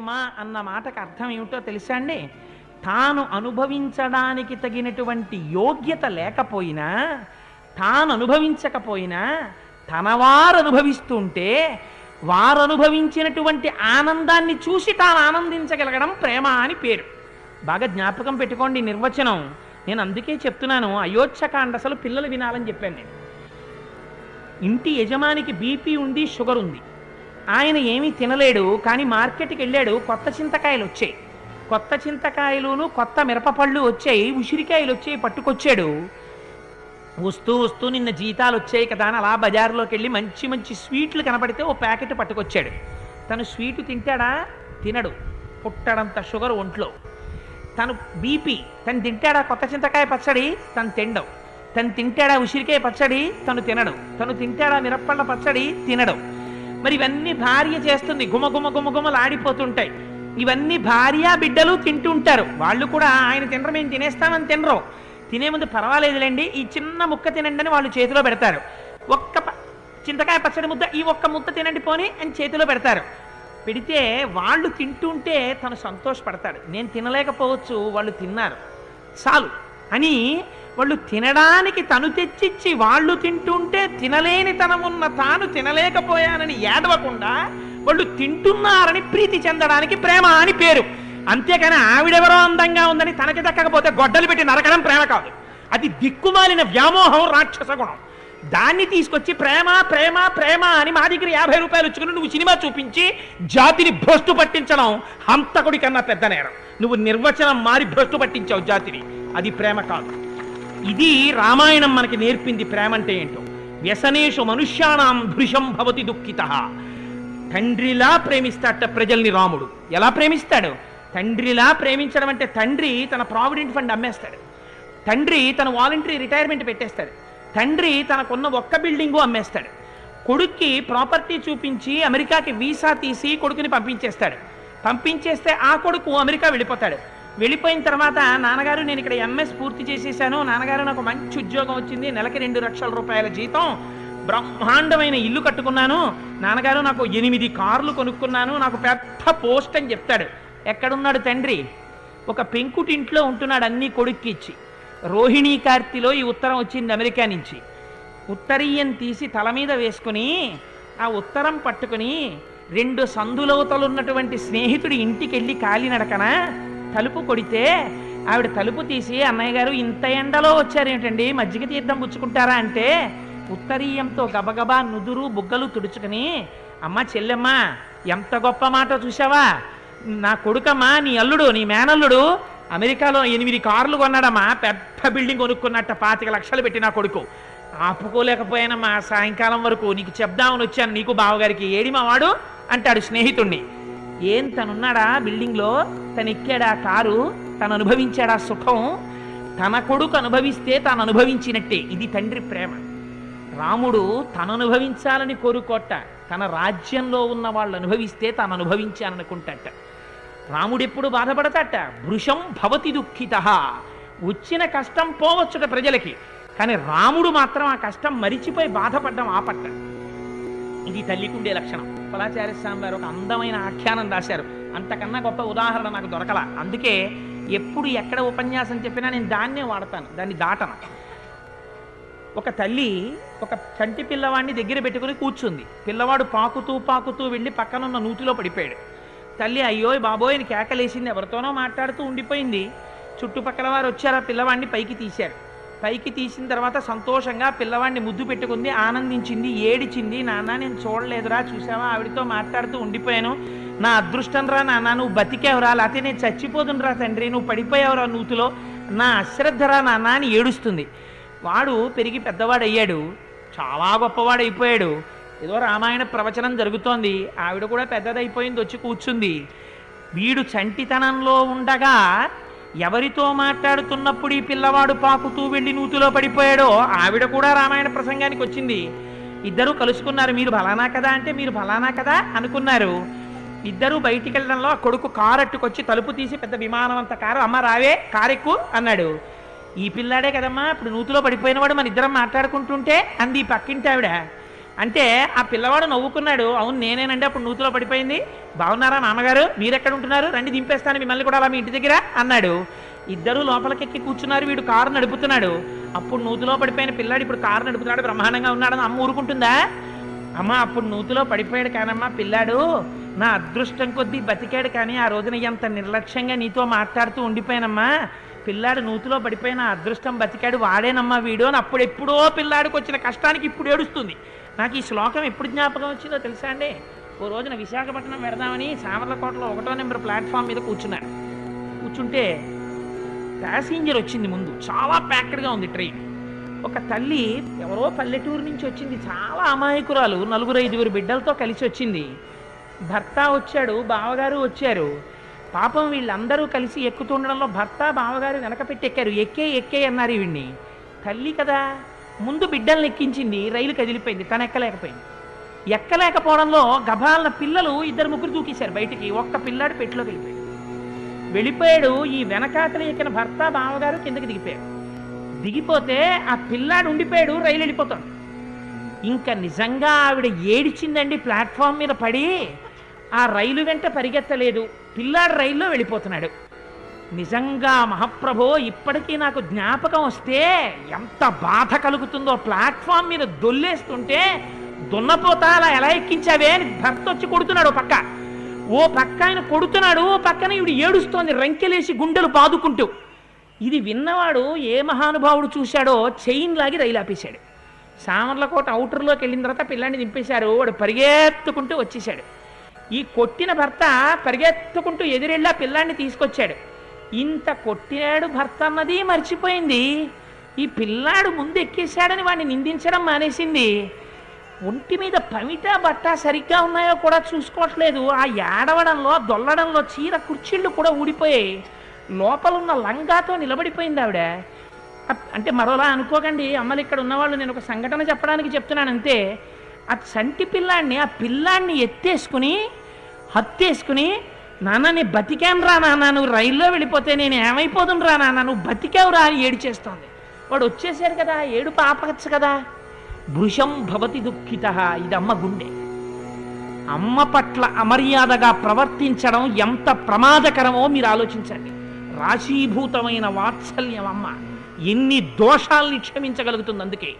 ప్రేమ అన్న మాటకు అర్థం ఏమిటో తెలుసా అండి? తాను అనుభవించడానికి తగినటువంటి యోగ్యత లేకపోయినా తాను అనుభవించకపోయినా తనవారు అనుభవిస్తుంటే వారు అనుభవించినటువంటి ఆనందాన్ని చూసి తాను ఆనందించగలగడం ప్రేమ అని పేరు. బాగా జ్ఞాపకం పెట్టుకోండి నిర్వచనం. నేను అందుకే చెప్తున్నాను అయోధ్యకాండ అసలు పిల్లలు వినాలని చెప్పాను నేను. ఇంటి యజమానికి బీపీ ఉంది షుగర్ ఉంది. ఆయన ఏమీ తినలేడు కానీ మార్కెట్కి వెళ్ళాడు. కొత్త చింతకాయలు వచ్చాయి. కొత్త చింతకాయలును కొత్త మిరపపళ్ళు వచ్చాయి. ఉసిరికాయలు వచ్చాయి పట్టుకొచ్చాడు. వస్తూ వస్తూ నిన్న జీతాలు వచ్చాయి కదా అని అలా బజార్లోకి వెళ్ళి మంచి మంచి స్వీట్లు కనపడితే ఓ ప్యాకెట్ పట్టుకొచ్చాడు. తను స్వీటు తింటాడా? తినడు. పుట్టడంత షుగర్ ఒంట్లో. తను బీపీ. తను తింటాడా కొత్త చింతకాయ పచ్చడి? తను తినడం తను తింటాడా ఉసిరికాయ పచ్చడి? తను తినడం. తను తింటాడా మిరప్పళ్ళ పచ్చడి? తినడం. మరి ఇవన్నీ భార్య చేస్తుంది. గుమ గుమ గుమ గుమలు ఆడిపోతుంటాయి. ఇవన్నీ భార్య బిడ్డలు తింటుంటారు. వాళ్ళు కూడా ఆయన తినరు మేము తినేస్తామని తినరు. తినే ముందు పర్వాలేదులేండి ఈ చిన్న ముక్క తినండి అని వాళ్ళు చేతిలో పెడతారు. ఒక్క చింతకాయ పచ్చడి ముద్ద ఈ ఒక్క ముద్ద తినండి పోని అని చేతిలో పెడతారు. పెడితే వాళ్ళు తింటుంటే తను సంతోషపడతాడు. నేను తినలేకపోవచ్చు వాళ్ళు తిన్నారు. చాలు. అని వాళ్ళు తినడానికి తను తెచ్చిచ్చి వాళ్ళు తింటుంటే తినలేని తనమున్న తాను తినలేకపోయానని ఏడవకుండా వాళ్ళు తింటున్నారని ప్రీతి చెందడానికి ప్రేమ అని పేరు. అంతేకాని ఆవిడెవరో అందంగా ఉందని తనకి దక్కకపోతే గొడ్డలు పెట్టి నరకడం ప్రేమ కాదు. అది దిక్కుమాలిన వ్యామోహం రాక్షస గుణం. దాన్ని తీసుకొచ్చి ప్రేమ ప్రేమ ప్రేమ అని మా దగ్గర యాభై రూపాయలు వచ్చుకుని నువ్వు సినిమా చూపించి జాతిని భ్రష్టు పట్టించడం హంతకుడి కన్నా పెద్ద నేరం. నువ్వు నిర్వచనం మారి భ్రష్టు పట్టించావు జాతిని. అది ప్రేమ కాదు. ఇది రామాయణం మనకి నేర్పింది ప్రేమ అంటే ఏంటో? వ్యసనేషు మనుష్యానాం భృషం భవతి దుఃఖిత. తండ్రిలా ప్రేమిస్తాట ప్రజల్ని రాముడు. ఎలా ప్రేమిస్తాడు? తండ్రిలా ప్రేమించడం అంటే తండ్రి తన ప్రావిడెంట్ ఫండ్ అమ్మేస్తాడు. తండ్రి తన వాలంటరీ రిటైర్మెంట్ పెట్టేస్తాడు. తండ్రి తనకున్న ఒక్క బిల్డింగు అమ్మేస్తాడు. కొడుక్కి ప్రాపర్టీ చూపించి అమెరికాకి వీసా తీసి కొడుకుని పంపించేస్తాడు. పంపించేస్తే ఆ కొడుకు అమెరికా వెళ్ళిపోతాడు. వెళ్ళిపోయిన తర్వాత నాన్నగారు నేను ఇక్కడ ఎంఎస్ పూర్తి చేసేసాను. నాన్నగారు నాకు మంచి ఉద్యోగం వచ్చింది. నెలకి రెండు లక్షల రూపాయల జీతం. బ్రహ్మాండమైన ఇల్లు కట్టుకున్నాను. నాన్నగారు నాకు ఎనిమిది కార్లు కొనుక్కున్నాను. నాకు పెద్ద పోస్ట్ అని చెప్తాడు. ఎక్కడున్నాడు తండ్రి? ఒక పెంకుటింట్లో ఉంటున్నాడు అన్ని కొడుక్కిచ్చి. రోహిణీ కార్తిలో ఈ ఉత్తరం వచ్చింది అమెరికా నుంచి. ఉత్తరీయం తీసి తల మీద వేసుకుని ఆ ఉత్తరం పట్టుకుని రెండు సందులవతలున్నటువంటి స్నేహితుడి ఇంటికి వెళ్ళి కాలినడకన? తలుపు కొడితే ఆవిడ తలుపు తీసి అన్నయ్య గారు ఇంత ఎండలో వచ్చారేమిటండి మజ్జిగ తీర్థం పుచ్చుకుంటారా? అంటే ఉత్తరీయంతో గబగబా నుదురు బుగ్గలు తుడుచుకుని అమ్మ చెల్లెమ్మ ఎంత గొప్ప మాట చూసావా నా కొడుకమ్మా నీ అల్లుడు నీ మేనల్లుడు అమెరికాలో ఎనిమిది కార్లు కొన్నాడమ్మా. పెద్ద బిల్డింగ్ కొనుక్కున్నట్ట పాతిక లక్షలు పెట్టి నా కొడుకు. ఆపుకోలేకపోయానమ్మా. సాయంకాలం వరకు నీకు చెప్దామని వచ్చాను. నీకు బావగారికి ఏడి మా వాడు అంటాడు స్నేహితుణ్ణి. ఏం తనున్నాడా బిల్డింగ్లో? తనెక్కాడు ఆ కారు? తను అనుభవించాడా సుఖం? తన కొడుకు అనుభవిస్తే తాను అనుభవించినట్టే ఇది తండ్రి ప్రేమ. రాముడు తను అనుభవించాలని కోరుకోట. తన రాజ్యంలో ఉన్న వాళ్ళు అనుభవిస్తే తాను అనుభవించాలనుకుంటాట రాముడెప్పుడు బాధపడతాట? భృషం భవతి దుఃఖిత. వచ్చిన కష్టం పోవచ్చుట ప్రజలకి. కానీ రాముడు మాత్రం ఆ కష్టం మరిచిపోయి బాధపడ్డం ఆపట్ట. ఇది తల్లికుండే లక్షణం. పలాచార్య స్వామి వారు ఒక అందమైన ఆఖ్యానం రాశారు. అంతకన్నా గొప్ప ఉదాహరణ నాకు దొరకల. అందుకే ఎప్పుడు ఎక్కడ ఉపన్యాసం చెప్పినా నేను దాన్నే వాడతాను దాన్ని దాటను. ఒక తల్లి ఒక చంటి పిల్లవాడిని దగ్గర పెట్టుకుని కూర్చుంది. పిల్లవాడు పాకుతూ పాకుతూ వెళ్ళి పక్కనున్న నూతిలో పడిపోయాడు. తల్లి అయ్యో బాబోయ్ అని కేకలేసింది ఎవరితోనో మాట్లాడుతూ ఉండిపోయింది. చుట్టుపక్కల వారు వచ్చారు ఆ పిల్లవాడిని పైకి తీశారు. పైకి తీసిన తర్వాత సంతోషంగా పిల్లవాడిని ముద్దు పెట్టుకుంది ఆనందించింది ఏడిచింది నాన్న నేను చూడలేదురా చూసావా? ఆవిడతో మాట్లాడుతూ ఉండిపోయాను. నా అదృష్టం రా నాన్న నువ్వు బతికేవరా లేకపోతే నేను చచ్చిపోతుండ్రా తండ్రి నువ్వు పడిపోయావురా నూతిలో. నా అశ్రద్ధరా నాన్న అని ఏడుస్తుంది. వాడు పెరిగి పెద్దవాడు అయ్యాడు చాలా గొప్పవాడు అయిపోయాడు ఏదో రామాయణ ప్రవచనం జరుగుతోంది ఆవిడ కూడా పెద్దదైపోయింది వచ్చి కూర్చుంది. వీడు చంటితనంలో ఉండగా ఎవరితో మాట్లాడుతున్నప్పుడు ఈ పిల్లవాడు పాకుతూ వెళ్ళి నూతిలో పడిపోయాడో ఆవిడ కూడా రామాయణ ప్రసంగానికి వచ్చింది. ఇద్దరు కలుసుకున్నారు మీరు ఫలానా కదా? అంటే మీరు ఫలానా కదా? అనుకున్నారు. ఇద్దరు బయటికి వెళ్ళడంలో ఆ కొడుకు కారు అట్టుకొచ్చి తలుపు తీసి పెద్ద విమానం అంత కారు అమ్మ రావే కారెక్కు అన్నాడు. ఈ పిల్లాడే కదమ్మా ఇప్పుడు నూతిలో పడిపోయినవాడు మన ఇద్దరం మాట్లాడుకుంటుంటే అంది ఈ పక్కింటి ఆవిడ. అంటే ఆ పిల్లవాడు నవ్వుకున్నాడు. అవును నేనేనండి అప్పుడు నూతిలో పడిపోయింది. బాగున్నారా నాన్నగారు? మీరెక్కడ ఉంటున్నారు? రండి దింపేస్తాను మిమ్మల్ని కూడా అలా మీ ఇంటి దగ్గర అన్నాడు. ఇద్దరు లోపలికెక్కి కూర్చున్నారు వీడు కారు నడుపుతున్నాడు. అప్పుడు నూతిలో పడిపోయిన పిల్లాడు ఇప్పుడు కారు నడుపుతున్నాడు బ్రహ్మాండంగా ఉన్నాడని అమ్మ ఊరుకుంటుందా? అమ్మ అప్పుడు నూతిలో పడిపోయాడు కానమ్మా పిల్లాడు. నా అదృష్టం కొద్దీ బతికాడు కానీ ఆ రోజున ఎంత నిర్లక్ష్యంగా నీతో మాట్లాడుతూ ఉండిపోయానమ్మా. పిల్లాడు నూతిలో పడిపోయిన అదృష్టం బతికాడు వాడేనమ్మా వీడు అని అప్పుడు ఎప్పుడో పిల్లాడికి వచ్చిన కష్టానికి ఇప్పుడు ఏడుస్తుంది. నాకు ఈ శ్లోకం ఎప్పుడు జ్ఞాపకం వచ్చిందో తెలుసా అండి? ఓ రోజున విశాఖపట్నం పెడదామని సామర్లకోటలో ఒకటో నెంబర్ ప్లాట్ఫామ్ మీద కూర్చున్నాను కూర్చుంటే ప్యాసింజర్ వచ్చింది ముందు. చాలా ప్యాక్డ్గా ఉంది ట్రైన్. ఒక తల్లి ఎవరో పల్లెటూరు నుంచి వచ్చింది. చాలా అమాయకురాలు. నలుగురు ఐదుగురు బిడ్డలతో కలిసి వచ్చింది. భర్త వచ్చాడు బావగారు వచ్చారు. పాపం వీళ్ళందరూ కలిసి ఎక్కుతుండడంలో భర్త బావగారు వెనక పెట్టి ఎక్కారు ఎక్కే ఎక్కే అన్నారు వీడిని తల్లి కదా ముందు బిడ్డల్ని ఎక్కించింది రైలు కదిలిపోయింది తను ఎక్కలేకపోయింది ఎక్కలేకపోవడంలో గభాలన పిల్లలు ఇద్దరు ముగ్గురు దూకేశారు బయటికి. ఒక్క పిల్లాడు పెట్టిలో వెళ్ళిపోయాడు. వెళ్ళిపోయాడు ఈ వెనకాతలు ఎక్కిన భర్త బావగారు కిందకి దిగిపోయాడు. దిగిపోతే ఆ పిల్లాడు ఉండిపోయాడు రైలు వెళ్ళిపోతాడు. ఇంకా నిజంగా ఆవిడ ఏడిచిందండి ప్లాట్ఫామ్ మీద పడి ఆ రైలు వెంట పరిగెత్తలేదు. పిల్లాడు రైల్లో వెళ్ళిపోతున్నాడు. నిజంగా మహాప్రభో ఇప్పటికీ నాకు జ్ఞాపకం వస్తే ఎంత బాధ కలుగుతుందో ప్లాట్ఫామ్ మీద దొల్లేస్తుంటే దున్నపోతా అలా ఎలా ఎక్కించావే అని భర్త వచ్చి కొడుతున్నాడు పక్క. ఓ పక్క ఆయన కొడుతున్నాడు ఓ పక్కన ఇవిడు ఏడుస్తోంది రంకెలేసి గుండెలు బాదుకుంటూ ఇది విన్నవాడు ఏ మహానుభావుడు చూశాడో చైన్ లాగి రైలు ఆపేశాడు. సామర్లకోట అవుటర్లోకి వెళ్ళిన తర్వాత పిల్లాన్ని దింపేశారు వాడు పరిగెత్తుకుంటూ వచ్చేసాడు ఈ కొట్టిన భర్త పరిగెత్తుకుంటూ ఎదురెళ్ళి ఆ పిల్లాన్ని తీసుకొచ్చాడు. ఇంత కొట్టినాడు భర్త అన్నది మర్చిపోయింది. ఈ పిల్లాడు ముందు ఎక్కేశాడని వాడిని నిందించడం మానేసింది. ఒంటి మీద పమిట బట్ట సరిగ్గా ఉన్నాయో కూడా చూసుకోవట్లేదు. ఆ ఏడవడంలో దొల్లడంలో చీర కుర్చీళ్ళు కూడా ఊడిపోయాయి. లోపల ఉన్న లంగాతో నిలబడిపోయింది ఆవిడ. అంటే మరోలా అనుకోకండి. అమ్మలు ఇక్కడ ఉన్నవాళ్ళు నేను ఒక సంఘటన చెప్పడానికి చెప్తున్నాను అంతే. ఆ చంటి పిల్లాడిని ఆ పిల్లాడిని ఎత్తేసుకుని హత్తేసుకుని నాన్న నీ బతికాను రా నాన్న నువ్వు రైల్లో వెళ్ళిపోతే నేను ఏమైపోదును రా నాన్న నువ్వు బతికావు రా అని ఏడిచేస్తోంది వాడు వచ్చేసారు కదా ఏడు పాపచ్చు కదా. భృషం భవతి దుఃఖిత ఇది అమ్మ గుండె. అమ్మ పట్ల అమర్యాదగా ప్రవర్తించడం ఎంత ప్రమాదకరమో మీరు ఆలోచించండి. రాశీభూతమైన వాత్సల్యం అమ్మ. ఎన్ని దోషాల్ని క్షమించగలుగుతుంది అందుకే.